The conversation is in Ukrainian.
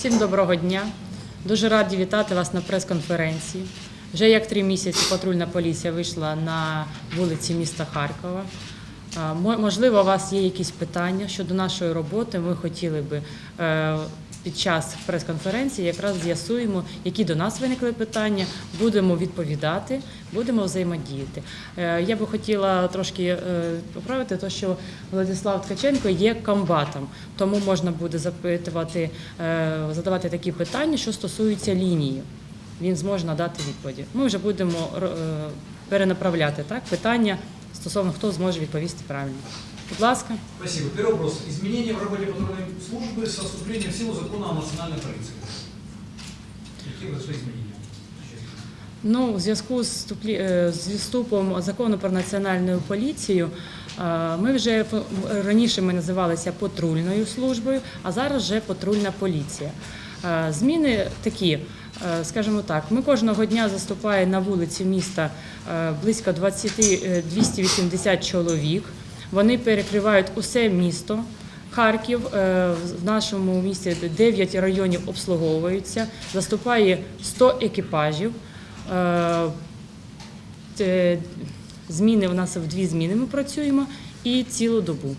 Всім доброго дня. Дуже раді вітати вас на прес-конференції. Вже як три місяці патрульна поліція вийшла на вулиці міста Харкова. Можливо, у вас є якісь питання щодо нашої роботи. Ми хотіли би е, під час прес-конференції якраз з'ясуємо, які до нас виникли питання, будемо відповідати, будемо взаємодіяти. Е, Я би хотіла трошки е, поправити те, що Владислав Ткаченко є комбатом, тому можна буде запитувати, е, задавати такі питання, що стосуються лінії. Він зможе надати відповіді. Ми вже будемо перенаправляти так питання стосовно хто зможе відповісти правильно. Будь ласка. Спасибо. Первый вопрос. Изменения в работе патрульной службы со вступлением в силу закона о национальной полиции. Какие произошли изменения? Ну, у зв'язку з е, з відступом закону про національну поліцію. е, Ми вже раніше ми називалися патрульною службою, а зараз вже патрульна поліція. Е, Зміни такі, скажімо так, ми кожного дня заступає на вулиці міста близько 20, е, 280 чоловік. Вони перекривають усе місто. Харків е, в нашому місті 9 районів обслуговуються, заступає 100 екіпажів. Е, Зміни у нас в дві зміни ми працюємо і цілу добу.